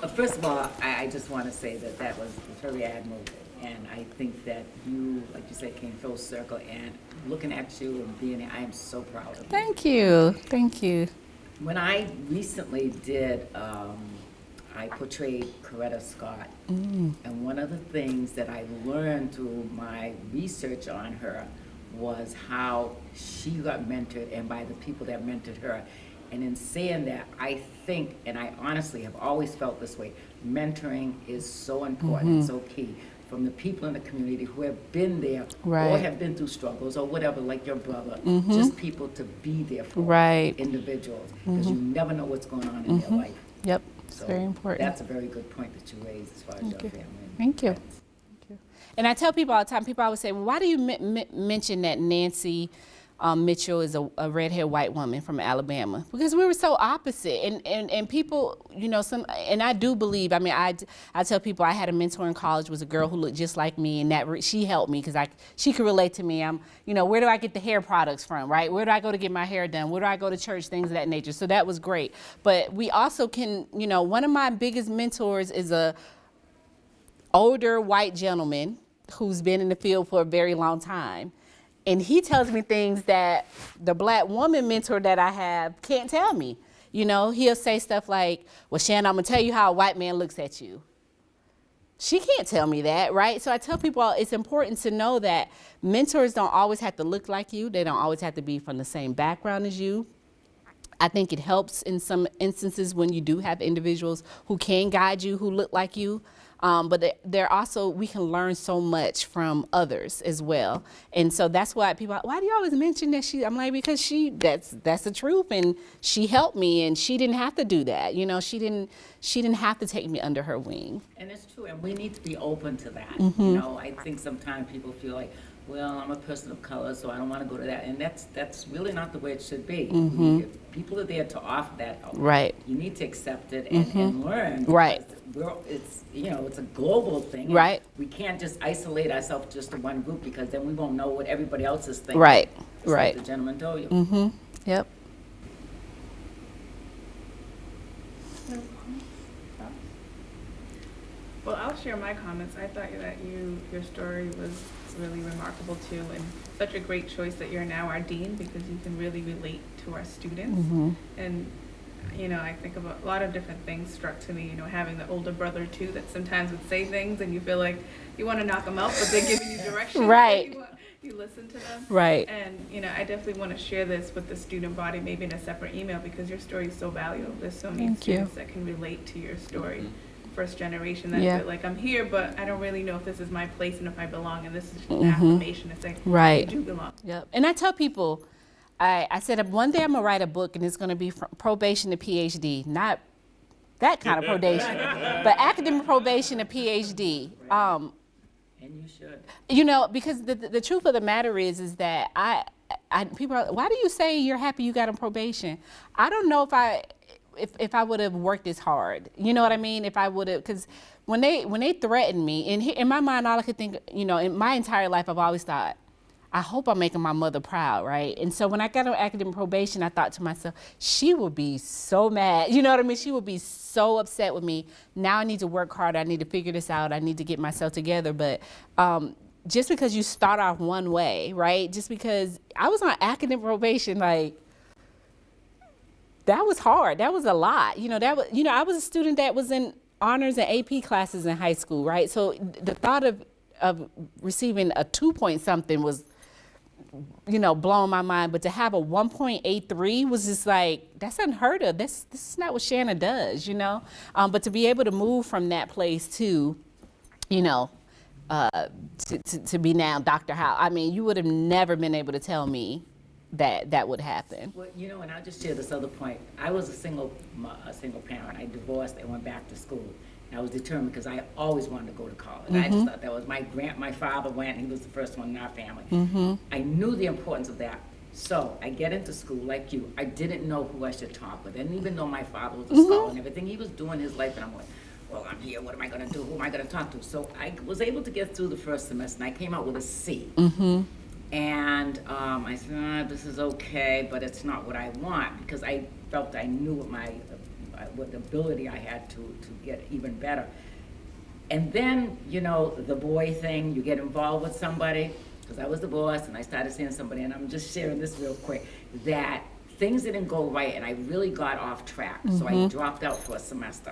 But First of all, I, I just want to say that that was very admirable. And I think that you, like you said, came full circle and looking at you and being, here, I am so proud of you. Thank you. Thank you. When I recently did, um, I portrayed Coretta Scott. And one of the things that I learned through my research on her was how she got mentored and by the people that mentored her. And in saying that, I think, and I honestly have always felt this way, mentoring is so important, mm-hmm. so key. From the people in the community who have been there or have been through struggles or whatever, like your brother, mm-hmm. just people to be there for Right. individuals because mm-hmm. you never know what's going on in their life. Yep. It's So very important. That's a very good point that you raised as far as your you. family. Thank you. friends. And I tell people all the time, people always say, well, why do you mention that Nancy um, Mitchell is a, a red-haired white woman from Alabama? Because we were so opposite. And, and, and people, you know, some, and I do believe, I mean, I, I tell people I had a mentor in college, was a girl who looked just like me, and that she helped me because I, she could relate to me. I'm, you know, where do I get the hair products from, right? Where do I go to get my hair done? Where do I go to church? Things of that nature. So that was great. But we also can, you know, one of my biggest mentors is a, older white gentleman who's been in the field for a very long time. And he tells me things that the black woman mentor that I have can't tell me. You know, he'll say stuff like, Well, Shannon, I'm gonna tell you how a white man looks at you. She can't tell me that, right? So I tell people it's important to know that mentors don't always have to look like you, they don't always have to be from the same background as you. I think it helps in some instances when you do have individuals who can guide you, who look like you. Um, but they- they're also we can learn so much from others as well, and so that's why people. Why do you always mention that she? I'm like because she that's that's the truth, and she helped me, and she didn't have to do that. You know, she didn't she didn't have to take me under her wing. And it's true, and we need to be open to that. Mm-hmm. You know, I think sometimes people feel like, well, I'm a person of color, so I don't want to go to that, and that's that's really not the way it should be. We- if People are there to offer that help. Mm-hmm. Right. You need to accept it and, and learn. Right. because We're, it's you know, it's a global thing. Right. We can't just isolate ourselves just to one group because then we won't know what everybody else is thinking. Right, Just like right. the gentleman told you. Yep. No comments? Thoughts? Well, I'll share my comments. I thought that you, your story was really remarkable too, and such a great choice that you're now our dean because you can really relate to our students. Mm-hmm. And, you know, I think of a lot of different things struck to me, you know, having the older brother too that sometimes would say things and you feel like you want to knock them out, but they're giving you direction. Right. You, want- you listen to them. Right. And, you know, I definitely want to share this with the student body, maybe in a separate email, because your story is so valuable. There's so many Thank you. students that can relate to your story. Mm-hmm. First generation that Yeah. feel like I'm here, but I don't really know if this is my place and if I belong. And this is just an Mhm. affirmation to say, Right. you do belong. Yep. And I tell people, I, I said one day I'm gonna write a book and it's gonna be from probation to PhD, not that kind of probation, [laughs] but academic probation to PhD. Um, And you should. you know, because the, the, the truth of the matter is, is that I, I people are, why do you say you're happy you got on probation? I don't know if I, if, if I would have worked this hard. You know what I mean? If I would have, because when they, when they threatened me, in, in my mind, all I could think, you know, in my entire life, I've always thought, I hope I'm making my mother proud, right? And so when I got on academic probation, I thought to myself, she will be so mad. You know what I mean? She will be so upset with me. Now I need to work harder. I need to figure this out. I need to get myself together. But um, just because you start off one way, right? Just because I was on academic probation, like, that was hard. That was a lot. You know, that was, you know, I was a student that was in honors and AP classes in high school, right? So the thought of, of receiving a two point something was, you know, blowing my mind. But to have a 1.83 was just like, that's unheard of. This, this is not what Shanna does, you know? Um, but to be able to move from that place to, you know, uh, to, to, to be now Dr. Howe, I mean, you would have never been able to tell me that that would happen. Well, you know, and I'll just share this other point. I was a single, a single parent. I divorced and went back to school. And I was determined because I always wanted to go to college. I Mm-hmm. just thought that was my grand, my father went, he was the first one in our family. I knew the importance of that. So I get into school like you. I didn't know who I should talk with. I didn't even know my father was a Mm-hmm. scholar and everything. He was doing his life and I'm like, well, I'm here, what am I gonna do? Who am I gonna talk to? So I was able to get through the first semester and I came out with a C. And um, I said, ah, this is okay, but it's not what I want because I felt I knew what my, uh, what ability I had to, to get even better. And then, you know, the boy thing, you get involved with somebody, because I was the boss and I started seeing somebody, and I'm just sharing this real quick, that things didn't go right and I really got off track. So I dropped out for a semester.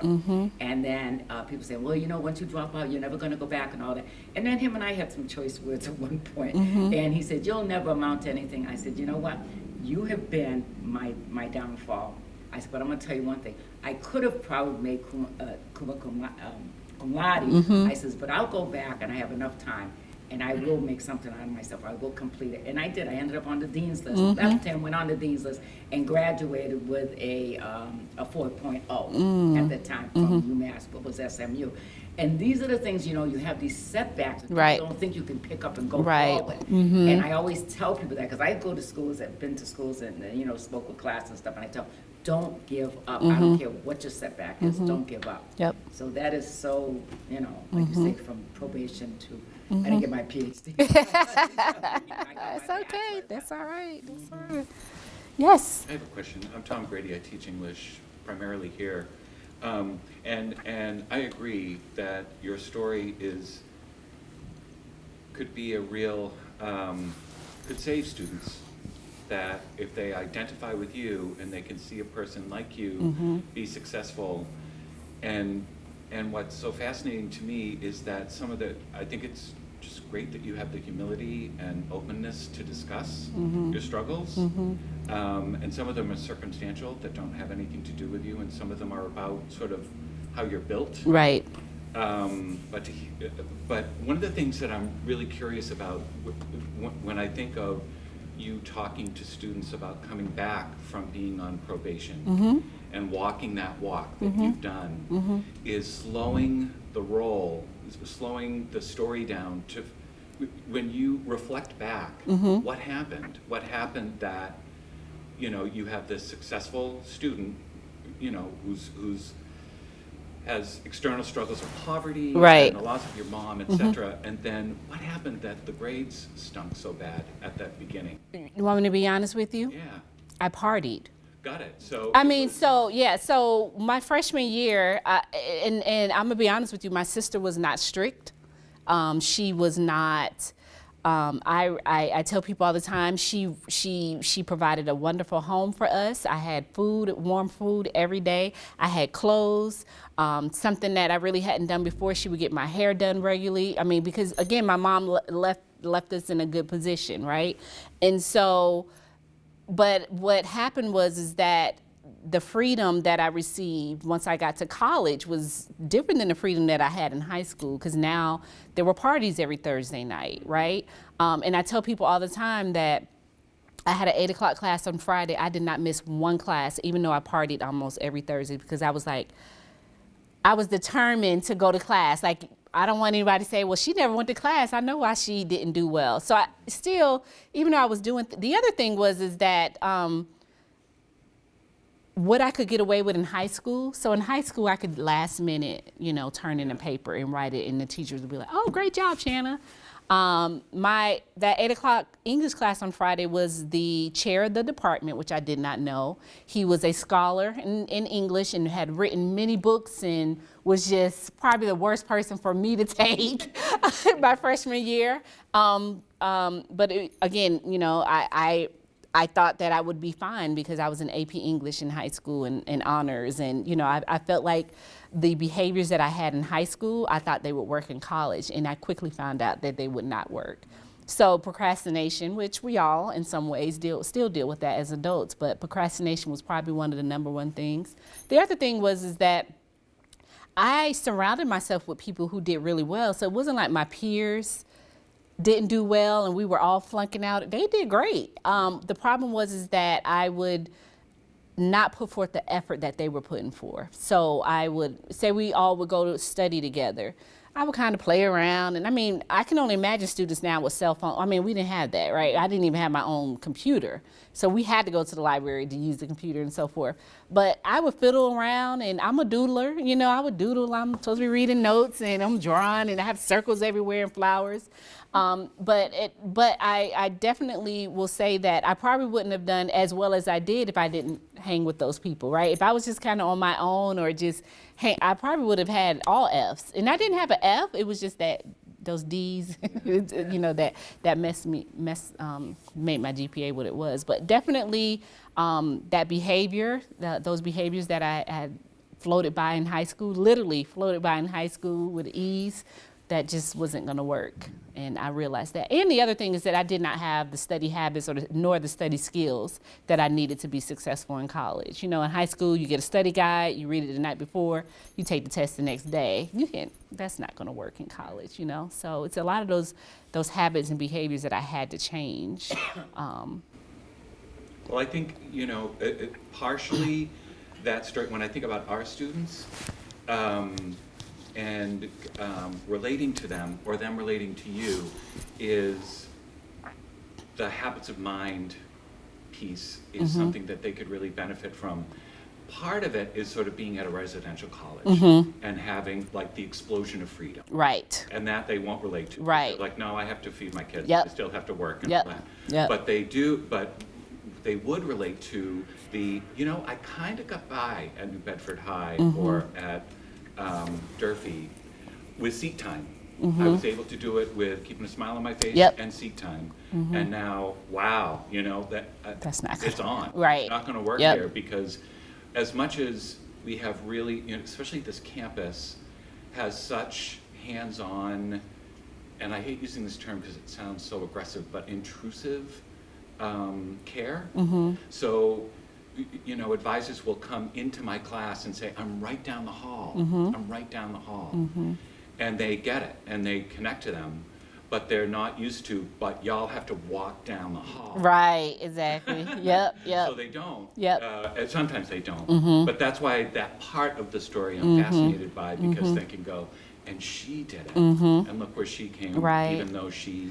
And then uh, people say, well, you know, once you drop out, you're never going to go back and all that. And then him and I had some choice words [laughs] at one point. And he said, you'll never amount to anything. I said, you know what? You have been my, my downfall. I said, but I'm going to tell you one thing. I could have probably made cum, uh, um, cum laude. I says, but I'll go back and I have enough time. And I will make something out of myself. I will complete it. And I did. I ended up on the dean's list. Mm-hmm. Left him, went on the dean's list, and graduated with a, um, a 4.0 mm-hmm. at the time from mm-hmm. UMass, what was SMU. And these are the things, you know, you have these setbacks. that you don't think you can pick up and go Right. forward. And I always tell people that, because I go to schools, I've been to schools and, uh, you know, spoke with class and stuff, and I tell, them, don't give up. I don't care what your setback is, don't give up. Yep. So that is so, you know, like you say, from probation to, I didn't get my PhD. [laughs] [laughs] That's okay. That's all right. That's all right. Yes. I have a question. I'm Tom Grady. I teach English primarily here. Um, and, and I agree that your story is, could be a real, um, could save students. That if they identify with you and they can see a person like you be successful. And, and what's so fascinating to me is that some of the, I think it's just great that you have the humility and openness to discuss mm-hmm. your struggles. Mm-hmm. Um, and some of them are circumstantial that don't have anything to do with you, and some of them are about sort of how you're built. Right. Um, but, to but one of the things that I'm really curious about when I think of you talking to students about coming back from being on probation mm-hmm. and walking that walk that you've done is slowing the roll, is slowing the story down to, when you reflect back, mm-hmm. what happened? What happened that, you know, you have this successful student, you know, who's, who's, has external struggles of poverty Right. and the loss of your mom, et mm-hmm. cetera, and then what happened that the grades stunk so bad at that beginning? You want me to be honest with you? Yeah, I partied. Got it. So I mean, so yeah, so my freshman year, and and I'm gonna be honest with you, my sister was not strict. Um, she was not. Um, I, I I tell people all the time she she she provided a wonderful home for us. I had food, warm food every day. I had clothes. Um, something that I really hadn't done before. She would get my hair done regularly. I mean, because again, my mom le- left left us in a good position, right? And so but what happened was is that the freedom that I received once I got to college was different than the freedom that I had in high school because now there were parties every Thursday night, right? Um, and I tell people all the time that I had an eight o'clock class on Friday. I did not miss one class, even though I partied almost every Thursday because I was like, I was determined to go to class. Like, I don't want anybody to say, well, she never went to class. I know why she didn't do well. So I still, even though I was doing, the other thing was, is that, um, what I could get away with in high school. So in high school, I could last minute, you know, turn in a paper and write it, and the teachers would be like, "Oh, great job, Shanna." Um, my that eight o'clock English class on Friday was the chair of the department, which I did not know. He was a scholar in, in English and had written many books and was just probably the worst person for me to [laughs] take [laughs] my freshman year. Um, um, but it, again, you know, I, I I thought that I would be fine because I was in AP English in high school and, and honors. And, you know, I, I felt like the behaviors that I had in high school, I thought they would work in college. And I quickly found out that they would not work. So procrastination, which we all in some ways deal, still deal with that as adults, but procrastination was probably one of the number one things. The other thing was is that I surrounded myself with people who did really well. So it wasn't like my peers didn't do well and we were all flunking out. They did great. Um, the problem was is that I would not put forth the effort that they were putting forth. So I would say we all would go to study together. I would kind of play around, and I mean, I can only imagine students now with cell phone. I mean, we didn't have that, right? I didn't even have my own computer, so we had to go to the library to use the computer and so forth. But I would fiddle around, and I'm a doodler. You know, I would doodle. I'm supposed to be reading notes, and I'm drawing, and I have circles everywhere and flowers. Um, but it, but I, I definitely will say that I probably wouldn't have done as well as I did if I didn't hang with those people, right? If I was just kind of on my own or just hang, I probably would have had all Fs. And I didn't have an F. It was just that those D's, [laughs] you know, that that messed me mess um, made my GPA what it was. But definitely um, that behavior, the, those behaviors that I had floated by in high school, literally floated by in high school with ease that just wasn't going to work and i realized that. And the other thing is that i did not have the study habits or the, nor the study skills that i needed to be successful in college. You know in high school you get a study guide you read it the night before you take the test the next day. You can't. that's not going to work in college you know? So it's a lot of those those habits and behaviors that i had to change [coughs] um, Well, I think, you know, it, it, partially that story, when I think about our students, um, and, um, relating to them, or them relating to you, is the habits of mind piece is something that they could really benefit from. Part of it is sort of being at a residential college and having like the explosion of freedom. right And that they won't relate to. Right. They're Like, no, I have to feed my kids. Yep. I still have to work and Yep. all that. Yep. But they do, but they would relate to the, you know, I kind of got by at New Bedford High Mm-hmm. or at um, Durfee with seat time. I Mm-hmm. was able to do it with keeping a smile on my face Yep. and seat time. And now, wow, you know, that, uh, That's not it's on. right. It's not gonna work Yep. here because as much as we have really, you know, especially this campus has such hands-on, and I hate using this term because it sounds so aggressive, but intrusive um, care. So y- you know, advisors will come into my class and say, I'm right down the hall. Mm-hmm. I'm right down the hall. And they get it, and they connect to them, but they're not used to, but y'all have to walk down the hall. Right, exactly. [laughs] yep, yep. So they don't. Yep. Mm-hmm. Uh, and sometimes they don't. But that's why that part of the story I'm fascinated by because Mm-hmm. they can go, and she did it. And look where she came. Right. Even though she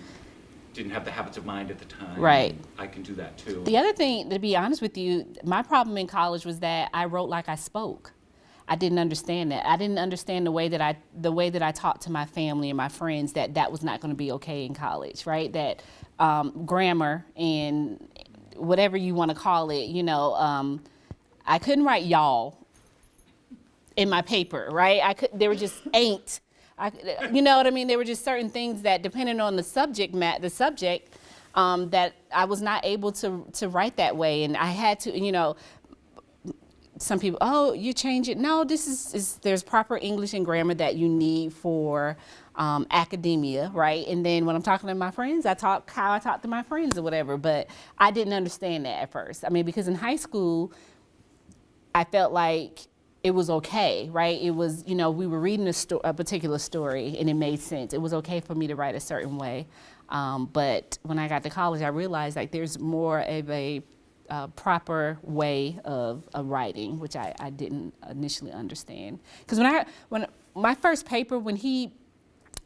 didn't have the habits of mind at the time. Right. I can do that too. The other thing, to be honest with you, my problem in college was that I wrote like I spoke. I didn't understand that. I didn't understand the way that I the way that I talked to my family and my friends that that was not going to be okay in college, right? That um, grammar and whatever you want to call it, you know, um, I couldn't write y'all in my paper, right? I could. There were just ain't. I, you know what I mean? There were just certain things that, depending on the subject, mat, the subject, um, that I was not able to to write that way, and I had to, you know. Some people, oh, you change it. No, this is, is there's proper English and grammar that you need for um, academia, right? And then when I'm talking to my friends, I talk how I talk to my friends or whatever. But I didn't understand that at first. I mean, because in high school, I felt like it was okay, right? It was, you know, we were reading a, sto- a particular story and it made sense. It was okay for me to write a certain way. Um, but when I got to college, I realized like there's more of a uh, proper way of, of writing, which I, I didn't initially understand. Because when I, when my first paper, when he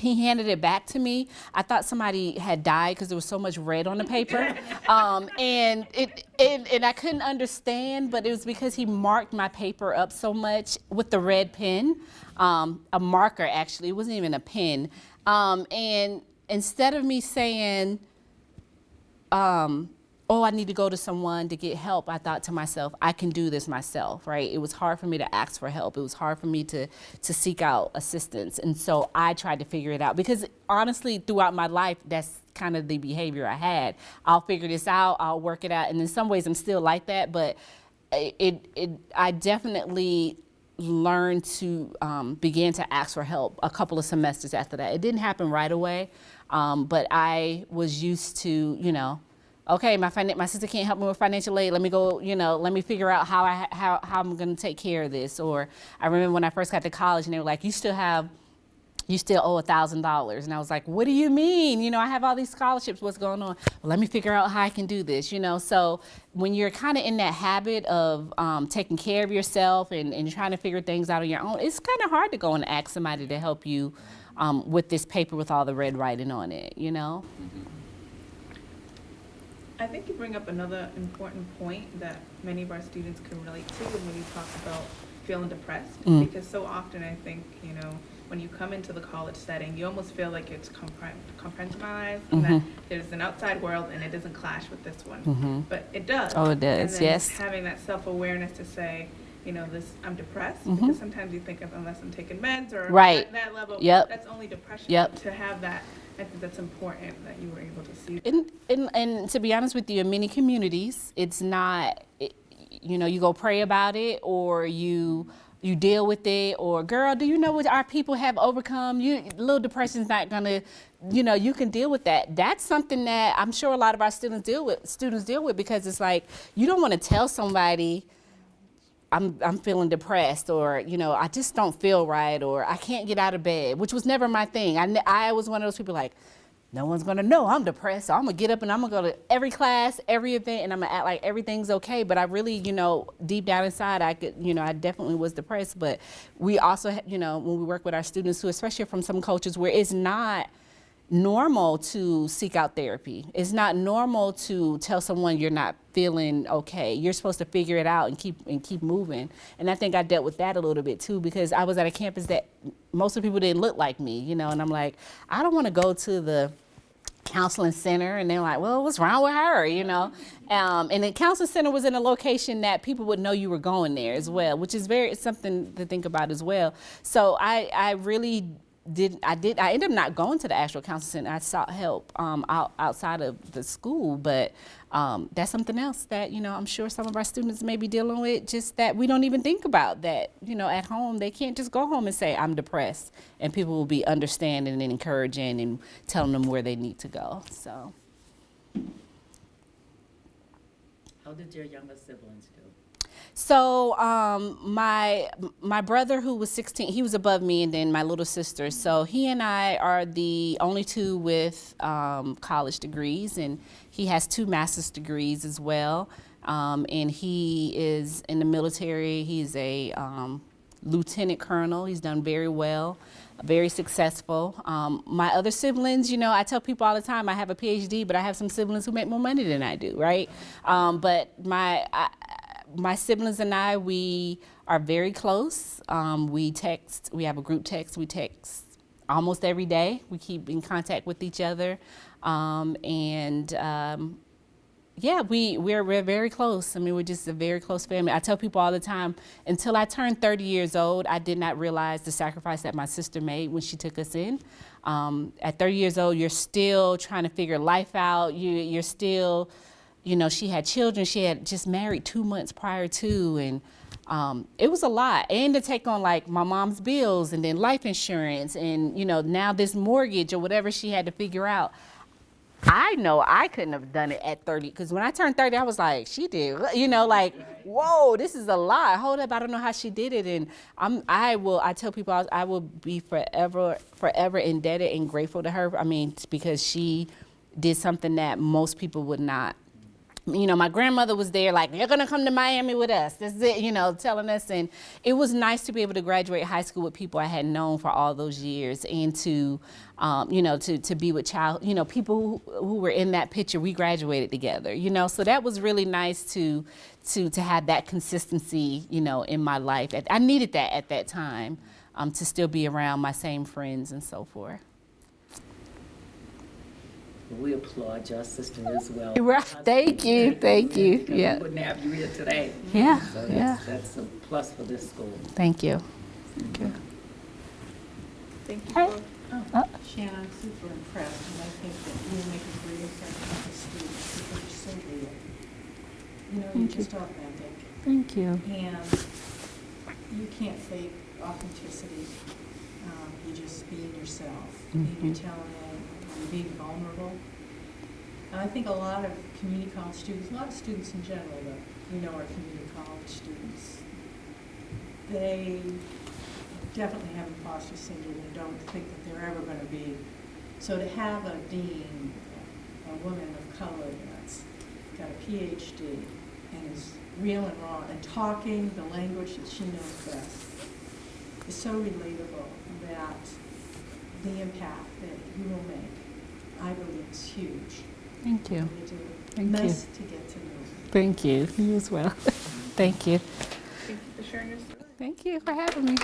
he handed it back to me. I thought somebody had died because there was so much red on the paper, [laughs] um, and it, it and I couldn't understand. But it was because he marked my paper up so much with the red pen, um, a marker actually. It wasn't even a pen. Um, and instead of me saying, um, oh, I need to go to someone to get help, I thought to myself, I can do this myself, right? It was hard for me to ask for help. It was hard for me to, to seek out assistance. And so I tried to figure it out because honestly, throughout my life, that's kind of the behavior I had. I'll figure this out, I'll work it out. And in some ways, I'm still like that, but it, it, I definitely learned to um, begin to ask for help a couple of semesters after that. It didn't happen right away, um, but I was used to, you know, okay, my my sister can't help me with financial aid. Let me go, you know, let me figure out how I how how I'm going to take care of this. Or I remember when I first got to college, and they were like, you still have. You still owe a thousand dollars, and I was like, "What do you mean? You know, I have all these scholarships. What's going on? Well, let me figure out how I can do this." You know, so when you're kind of in that habit of um, taking care of yourself and, and trying to figure things out on your own, it's kind of hard to go and ask somebody to help you um, with this paper with all the red writing on it. You know. I think you bring up another important point that many of our students can relate to when you talk about feeling depressed. Mm. Because so often I think, you know, when you come into the college setting, you almost feel like it's compre- compartmentalized and that Mhm. there's an outside world and it doesn't clash with this one. Mhm. But it does. Oh, it does, yes. Having that self-awareness to say, you know, this, I'm depressed, Mhm. because sometimes you think of unless I'm taking meds or Right. at that level, Yep. that's only depression. Yep. To have that, I think that's important that you were able to see. And, and, and to be honest with you, in many communities, it's not, it, you know, you go pray about it or you you deal with it or girl, do you know what our people have overcome? You little depression's not gonna, you know, you can deal with that. That's something that I'm sure a lot of our students deal with. Students deal with because it's like you don't want to tell somebody. I'm, I'm feeling depressed or, you know, I just don't feel right or I can't get out of bed, which was never my thing. I, I was one of those people like, no one's gonna know I'm depressed. So I'm gonna get up and I'm gonna go to every class, every event, and I'm gonna act like everything's okay. But I really, you know, deep down inside, I could, you know, I definitely was depressed. But we also, you know, when we work with our students who, especially from some cultures where it's not normal to seek out therapy. It's not normal to tell someone you're not feeling okay. You're supposed to figure it out and keep and keep moving. And I think I dealt with that a little bit too because I was at a campus that most of the people didn't look like me, you know, and I'm like, I don't want to go to the counseling center and they're like well what's wrong with her you know um, and the counseling center was in a location that people would know you were going there as well which is very something to think about as well so i i really did I did I ended up not going to the actual counseling center. I sought help um, out, outside of the school, but um, that's something else that you know I'm sure some of our students may be dealing with. Just that we don't even think about that. You know, at home they can't just go home and say I'm depressed, and people will be understanding and encouraging and telling them where they need to go. So How did your younger siblings? So um, my my brother, who was 16, he was above me, and then my little sister. So he and I are the only two with um, college degrees, and he has two master's degrees as well. Um, and he is in the military. He's a um, lieutenant colonel. He's done very well, very successful. Um, my other siblings, you know, I tell people all the time I have a PhD, but I have some siblings who make more money than I do, right? Um, but my I, my siblings and I, we are very close. Um, we text. We have a group text. We text almost every day. We keep in contact with each other, um, and um, yeah, we we're we're very close. I mean, we're just a very close family. I tell people all the time, until I turned 30 years old, I did not realize the sacrifice that my sister made when she took us in. Um, at 30 years old, you're still trying to figure life out. You you're still, you know, she had children. She had just married two months prior to, and um, it was a lot. And to take on like my mom's bills and then life insurance, and you know now this mortgage or whatever she had to figure out. I know I couldn't have done it at 30 because when I turned 30, I was like, she did, you know, like, whoa, this is a lot. Hold up, I don't know how she did it, and I'm, I will, I tell people, I, I will be forever, forever indebted and grateful to her. I mean, because she did something that most people would not. You know, my grandmother was there, like, you're gonna come to Miami with us. This is it, you know, telling us. And it was nice to be able to graduate high school with people I had known for all those years and to, um, you know, to, to be with child, you know, people who, who were in that picture, we graduated together, you know. So that was really nice to, to, to have that consistency, you know, in my life. I needed that at that time um, to still be around my same friends and so forth. We applaud your sister as well. [laughs] Right. Thank you. Thank you. Yeah. We wouldn't have you here today. Yeah, So yeah. that's, that's a plus for this school. Thank you. Thank you Thank Hey. both. Shannon, I'm super impressed, and I think that you'll make a great impression on the students because you're so real. You know, you're just authentic, Thank you. and you can't fake authenticity. Um, you just being yourself, and you're telling you're being vulnerable. And I think a lot of community college students, a lot of students in general, but you know our community college students, they definitely have imposter syndrome and don't think that they're ever going to be. So to have a dean, a woman of color that's got a PhD and is real and raw and talking the language that she knows best is so relatable that the impact that you will make, I believe, is huge. Thank you. Thank nice to get to know you. Thank you. You as well. [laughs] Thank you. Thank you for sharing your story. Thank you for having me.